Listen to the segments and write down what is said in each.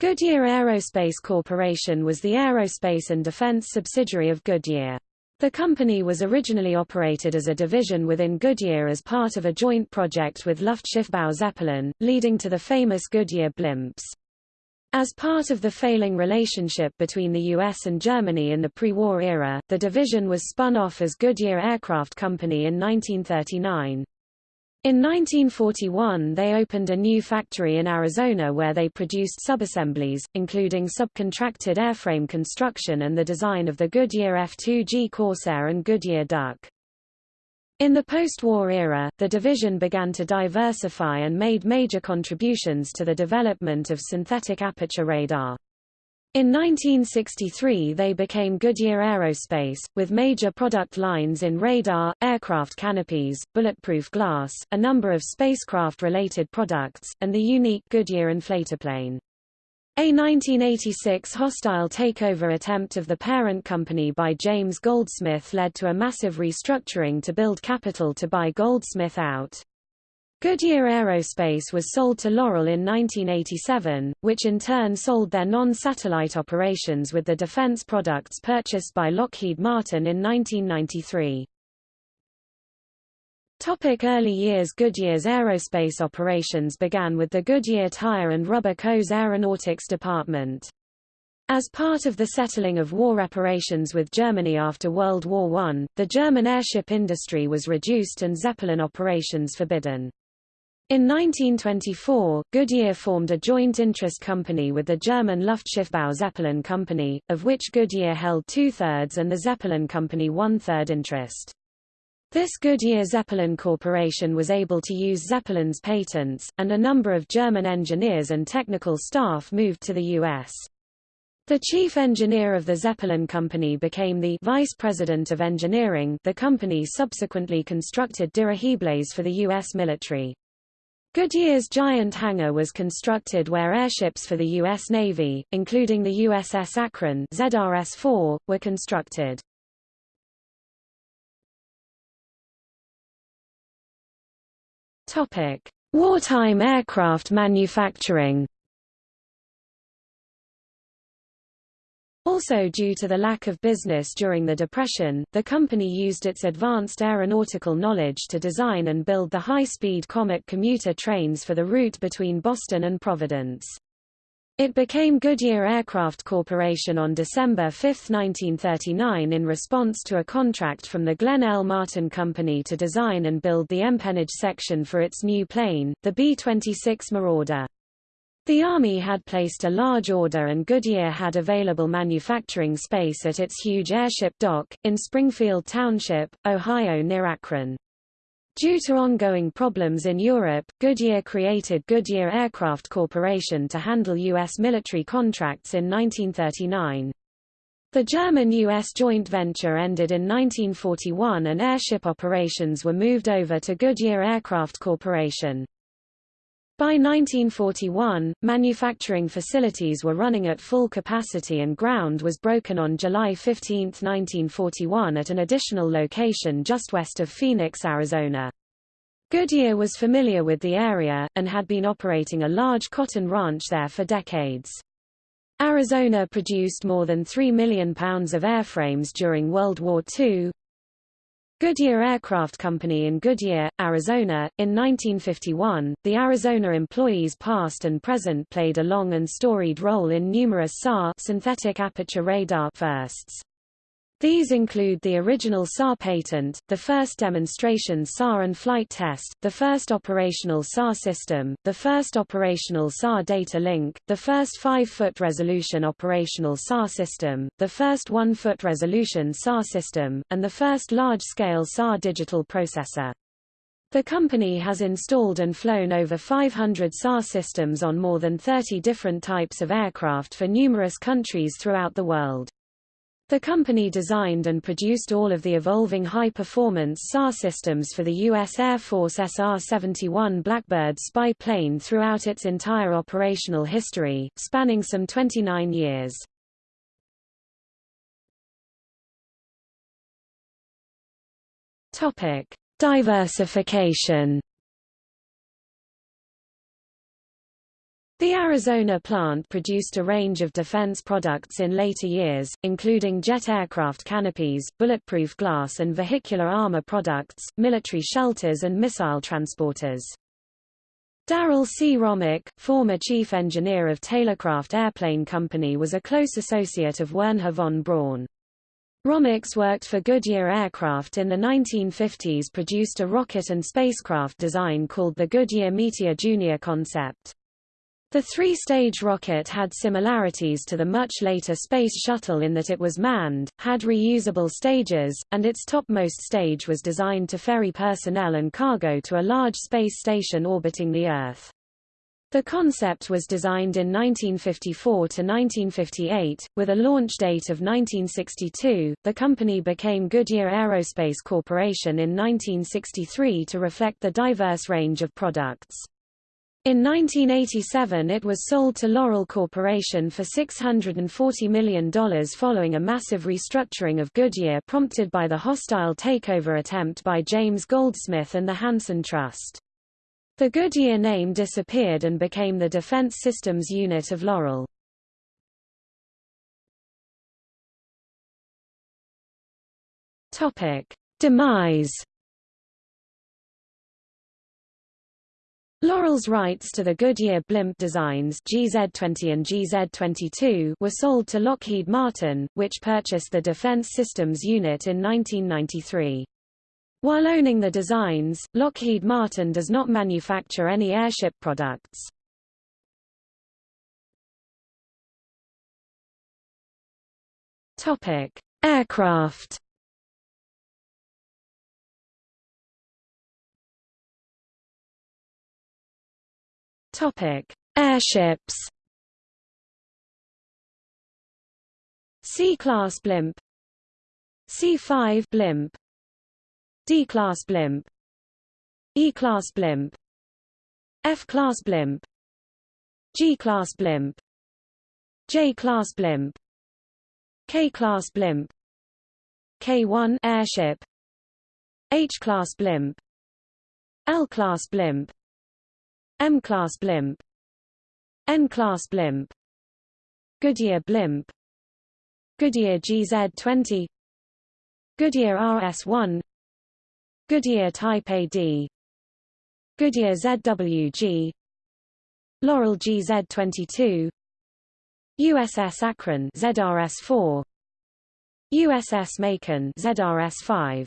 Goodyear Aerospace Corporation was the aerospace and defense subsidiary of Goodyear. The company was originally operated as a division within Goodyear as part of a joint project with Luftschiffbau Zeppelin, leading to the famous Goodyear blimps. As part of the failing relationship between the US and Germany in the pre-war era, the division was spun off as Goodyear Aircraft Company in 1939. In 1941 they opened a new factory in Arizona where they produced subassemblies, including subcontracted airframe construction and the design of the Goodyear F-2G Corsair and Goodyear Duck. In the post-war era, the division began to diversify and made major contributions to the development of synthetic aperture radar. In 1963 they became Goodyear Aerospace, with major product lines in radar, aircraft canopies, bulletproof glass, a number of spacecraft-related products, and the unique Goodyear inflatoplane. A 1986 hostile takeover attempt of the parent company by James Goldsmith led to a massive restructuring to build capital to buy Goldsmith out. Goodyear Aerospace was sold to Loral in 1987, which in turn sold their non-satellite operations with the defense products purchased by Lockheed Martin in 1993. Topic early years Goodyear's aerospace operations began with the Goodyear Tire and Rubber Co.'s Aeronautics Department. As part of the settling of war reparations with Germany after World War I, the German airship industry was reduced and Zeppelin operations forbidden. In 1924, Goodyear formed a joint interest company with the German Luftschiffbau Zeppelin Company, of which Goodyear held two-thirds and the Zeppelin Company one-third interest. This Goodyear Zeppelin Corporation was able to use Zeppelin's patents, and a number of German engineers and technical staff moved to the U.S. The chief engineer of the Zeppelin Company became the vice president of engineering the company subsequently constructed dirigibles for the U.S. military. Goodyear's giant hangar was constructed where airships for the U.S. Navy, including the USS Akron ZRS-4, were constructed. Topic: Wartime aircraft manufacturing Also due to the lack of business during the Depression, the company used its advanced aeronautical knowledge to design and build the high-speed Comet commuter trains for the route between Boston and Providence. It became Goodyear Aircraft Corporation on December 5, 1939 in response to a contract from the Glenn L. Martin Company to design and build the empennage section for its new plane, the B-26 Marauder. The Army had placed a large order and Goodyear had available manufacturing space at its huge airship dock, in Springfield Township, Ohio near Akron. Due to ongoing problems in Europe, Goodyear created Goodyear Aircraft Corporation to handle U.S. military contracts in 1939. The German-U.S. joint venture ended in 1941 and airship operations were moved over to Goodyear Aircraft Corporation. By 1941, manufacturing facilities were running at full capacity and ground was broken on July 15, 1941 at an additional location just west of Phoenix, Arizona. Goodyear was familiar with the area, and had been operating a large cotton ranch there for decades. Arizona produced more than 3 million pounds of airframes during World War II, Goodyear Aircraft Company in Goodyear, Arizona. In 1951, the Arizona employees past and present played a long and storied role in numerous SAR synthetic aperture radar firsts. These include the original SAR patent, the first demonstration SAR and flight test, the first operational SAR system, the first operational SAR data link, the first 5-foot resolution operational SAR system, the first 1-foot resolution SAR system, and the first large-scale SAR digital processor. The company has installed and flown over 500 SAR systems on more than 30 different types of aircraft for numerous countries throughout the world. The company designed and produced all of the evolving high-performance SAR systems for the U.S. Air Force SR-71 Blackbird spy plane throughout its entire operational history, spanning some 29 years. Diversification The Arizona plant produced a range of defense products in later years, including jet aircraft canopies, bulletproof glass and vehicular armor products, military shelters and missile transporters. Darrell C. Romick, former chief engineer of Taylorcraft Airplane Company was a close associate of Wernher von Braun. Romick's worked for Goodyear Aircraft in the 1950s produced a rocket and spacecraft design called the Goodyear Meteor Junior concept. The three-stage rocket had similarities to the much later Space Shuttle in that it was manned, had reusable stages, and its topmost stage was designed to ferry personnel and cargo to a large space station orbiting the Earth. The concept was designed in 1954 to 1958, with a launch date of 1962. The company became Goodyear Aerospace Corporation in 1963 to reflect the diverse range of products. In 1987 it was sold to Loral Corporation for $640 million following a massive restructuring of Goodyear prompted by the hostile takeover attempt by James Goldsmith and the Hanson Trust. The Goodyear name disappeared and became the Defense Systems Unit of Loral. Demise Loral's rights to the Goodyear blimp designs GZ-20 and GZ-22 were sold to Lockheed Martin, which purchased the Defense Systems Unit in 1993. While owning the designs, Lockheed Martin does not manufacture any airship products. Topic: Aircraft Topic: Airships. C-class blimp, C-5 blimp, D-class blimp, E-class blimp, F-class blimp, G-class blimp, J-class blimp, K-class blimp, K-1 airship, H-class blimp, L-class blimp, M-class blimp. N-class blimp. Goodyear blimp. Goodyear GZ-20 Goodyear RS-1 Goodyear Type AD Goodyear ZWG Loral GZ-22 USS Akron ZRS-4 USS Macon ZRS-5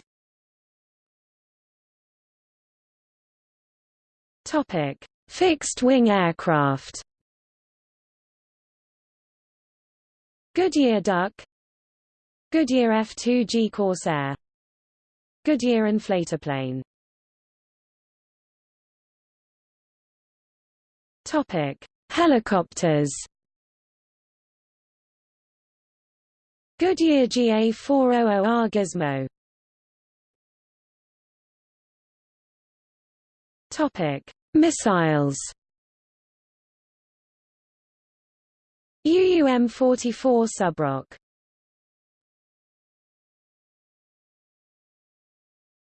Topic Fixed-wing aircraft. Goodyear Duck. Goodyear F-2G Corsair. Goodyear inflatoplane Topic: Helicopters. Goodyear GA400R Gizmo. Topic: Missiles. UUM-44 Subroc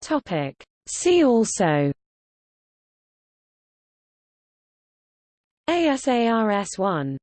Topic. See also. ASARS-1